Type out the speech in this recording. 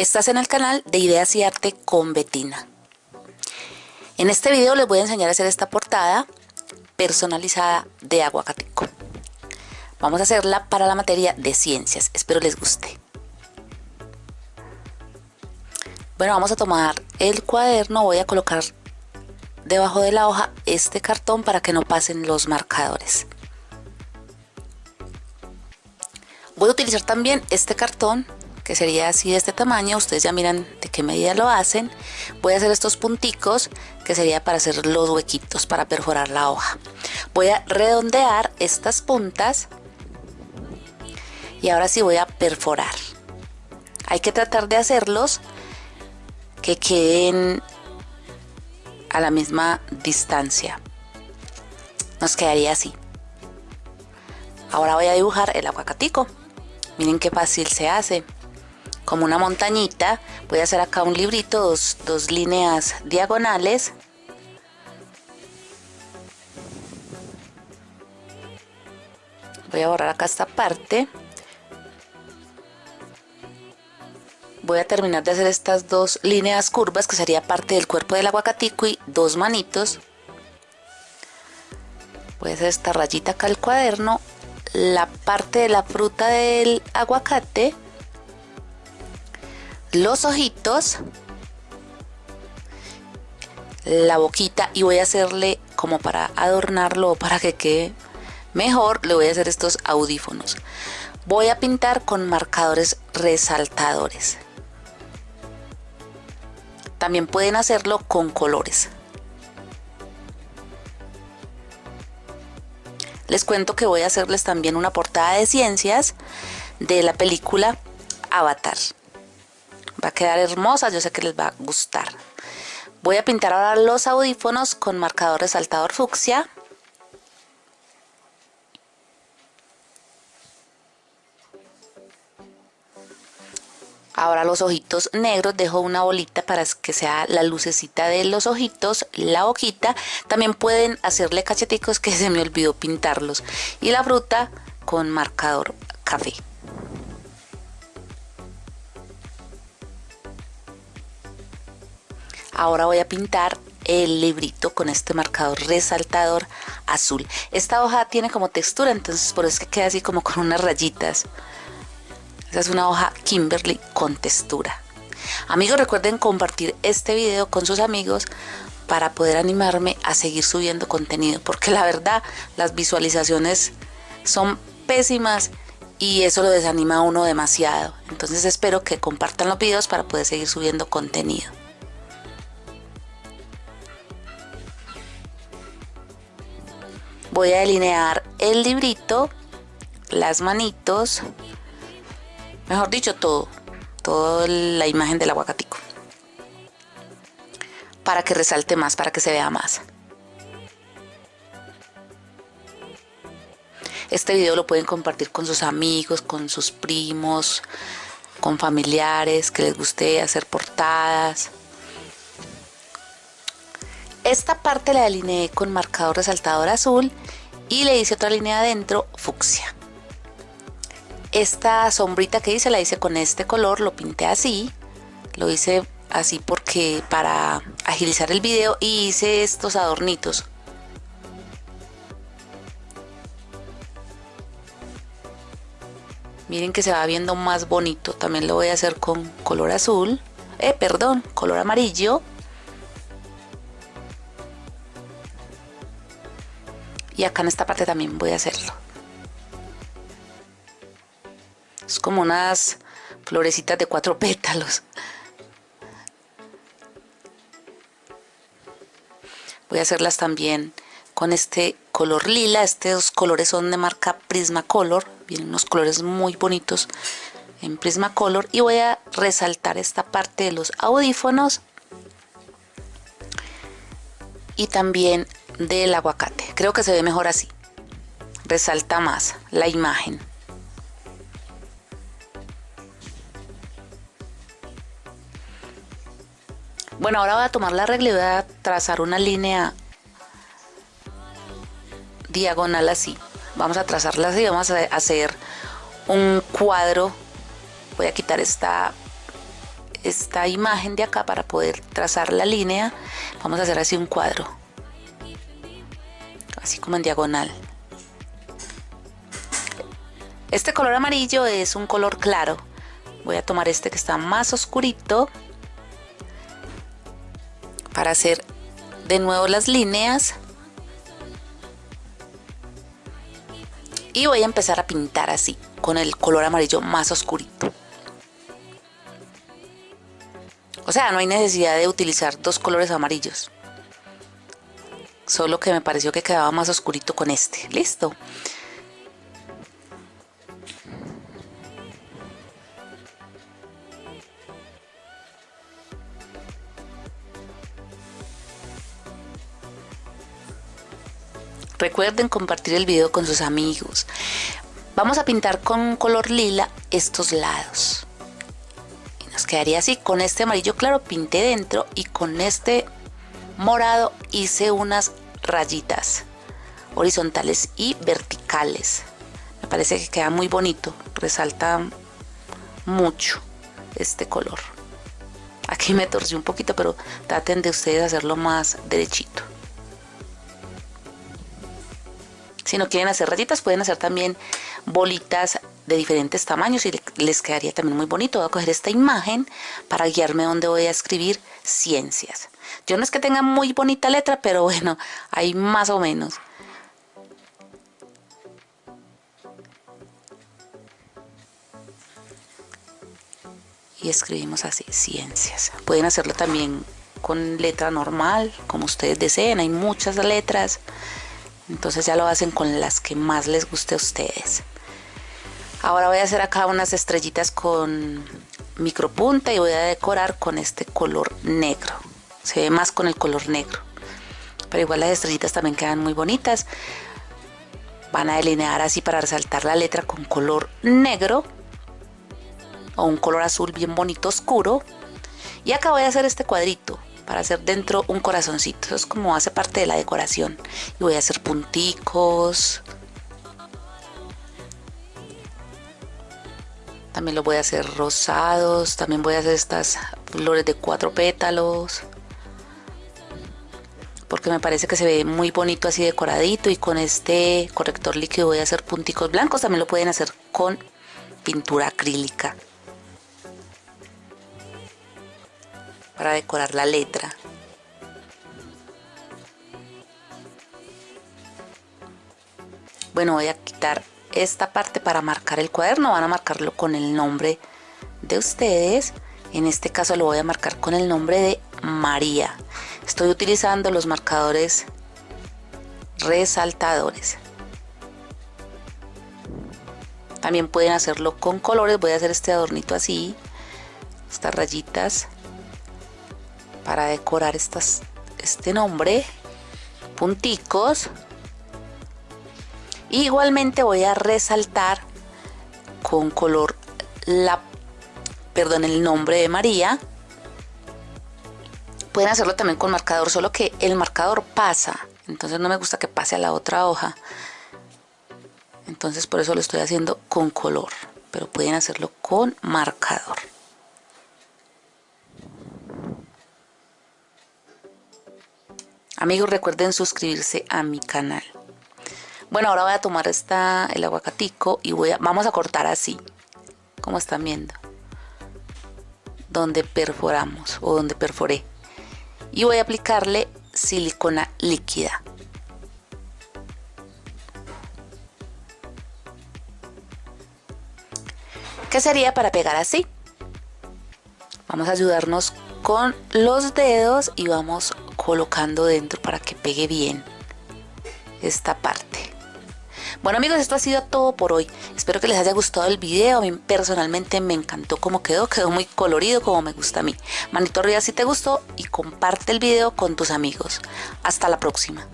Estás en el canal de Ideas y Arte con Betina. En este video les voy a enseñar a hacer esta portada personalizada de aguacatico. Vamos a hacerla para la materia de ciencias, espero les guste. Bueno, vamos a tomar el cuaderno, voy a colocar debajo de la hoja este cartón para que no pasen los marcadores. Voy a utilizar también este cartón que sería así de este tamaño, ustedes ya miran de qué medida lo hacen. Voy a hacer estos punticos que sería para hacer los huequitos para perforar la hoja. Voy a redondear estas puntas y ahora sí voy a perforar. Hay que tratar de hacerlos que queden a la misma distancia. Nos quedaría así. Ahora voy a dibujar el aguacatico. Miren qué fácil se hace. Como una montañita. Voy a hacer acá un librito, dos, líneas diagonales. Voy a borrar acá esta parte. voy a terminar de hacer estas dos líneas curvas que sería parte del cuerpo del aguacatico y dos manitos voy a hacer esta rayita acá al cuaderno la parte de la fruta del aguacate los ojitos la boquita y voy a hacerle como para adornarlo o para que quede mejor le voy a hacer estos audífonos voy a pintar con marcadores resaltadores también pueden hacerlo con colores. Les cuento que voy a hacerles también una portada de ciencias de la película Avatar. Va a quedar hermosa, yo sé que les va a gustar. Voy a pintar ahora los audífonos con marcador resaltador fucsia Ahora los ojitos negros dejo una bolita para que sea la lucecita de los ojitos, la hojita. También pueden hacerle cacheticos que se me olvidó pintarlos. Y la fruta con marcador café. Ahora voy a pintar el librito con este marcador resaltador azul. Esta hoja tiene como textura, entonces por eso es que queda así como con unas rayitas. Esta es una hoja Kimberly con textura. Amigos, recuerden compartir este video con sus amigos para poder animarme a seguir subiendo contenido, porque la verdad las visualizaciones son pésimas y eso lo desanima a uno demasiado. Entonces espero que compartan los videos para poder seguir subiendo contenido. Voy a delinear el librito, las manitos, mejor dicho todo, toda la imagen del aguacatico para que resalte más, para que se vea más. Este video lo pueden compartir con sus amigos, con sus primos, con familiares que les guste hacer portadas. Esta parte la delineé con marcador resaltador azul y le hice otra línea adentro fucsia. Esta sombrita que hice la hice con este color, lo pinté así. Lo hice así porque para agilizar el video y hice estos adornitos. Miren que se va viendo más bonito. También lo voy a hacer con color azul. Eh, perdón, color amarillo. Y acá en esta parte también voy a hacerlo. Es como unas florecitas de cuatro pétalos. Voy a hacerlas también con este color lila. Estos colores son de marca Prismacolor. Vienen unos colores muy bonitos en Prismacolor. Y voy a resaltar esta parte de los audífonos. Y también del aguacate. Creo que se ve mejor así. Resalta más la imagen. Bueno, ahora voy a tomar la regla y voy a trazar una línea diagonal así. Vamos a trazarla así, vamos a hacer un cuadro. Voy a quitar esta, esta imagen de acá para poder trazar la línea vamos a hacer así un cuadro así como en diagonal. Este color amarillo es un color claro. Voy a tomar este que está más oscurito para hacer de nuevo las líneas. Y voy a empezar a pintar así con el color amarillo más oscurito. O sea no hay necesidad de utilizar dos colores amarillos solo que me pareció que quedaba más oscurito con este listo Recuerden compartir el video con sus amigos. Vamos a pintar con color lila estos lados. Y nos quedaría así. Con este amarillo claro pinté dentro y con este morado hice unas rayitas horizontales y verticales. Me parece que queda muy bonito. Resalta mucho este color. Aquí me torcí un poquito, pero traten de ustedes hacerlo más derechito. Si no quieren hacer rayitas, pueden hacer también bolitas de diferentes tamaños y les quedaría también muy bonito. Voy a coger esta imagen para guiarme donde voy a escribir ciencias. Yo no es que tenga muy bonita letra, pero bueno, hay más o menos. Y escribimos así, ciencias. Pueden hacerlo también con letra normal, como ustedes deseen. Hay muchas letras. Entonces ya lo hacen con las que más les guste a ustedes. Ahora voy a hacer acá unas estrellitas con micropunta y voy a decorar con este color negro. Se ve más con el color negro. Pero igual las estrellitas también quedan muy bonitas. Van a delinear así para resaltar la letra con color negro o un color azul bien bonito oscuro. Y acá voy a hacer este cuadrito para hacer dentro un corazoncito. Eso es como hace parte de la decoración. Y voy a hacer punticos. También lo voy a hacer rosados. También voy a hacer estas flores de cuatro pétalos. Porque me parece que se ve muy bonito así decoradito. Y con este corrector líquido voy a hacer punticos blancos. También lo pueden hacer con pintura acrílica. para decorar la letra. Bueno, voy a quitar esta parte para marcar el cuaderno. Van a marcarlo con el nombre de ustedes. En este caso lo voy a marcar con el nombre de María. Estoy utilizando los marcadores resaltadores. También pueden hacerlo con colores. Voy a hacer este adornito así. Estas rayitas para decorar este nombre, punticos. igualmente voy a resaltar con color la, perdón, el nombre de María. Pueden hacerlo también con marcador, solo que el marcador pasa. Entonces no me gusta que pase a la otra hoja. Entonces por eso lo estoy haciendo con color. Pero pueden hacerlo con marcador. Amigos, recuerden suscribirse a mi canal. Bueno, ahora voy a tomar esta, el aguacatico y voy vamos a cortar así, como están viendo. Donde perforamos o donde perforé. Y voy a aplicarle silicona líquida. ¿Qué sería para pegar así? Vamos a ayudarnos con los dedos y vamos colocando dentro para que pegue bien esta parte. Bueno amigos, esto ha sido todo por hoy. Espero que les haya gustado el video. A mí personalmente me encantó cómo quedó. Quedó muy colorido como me gusta a mí. Manito arriba si te gustó y comparte el video con tus amigos. Hasta la próxima.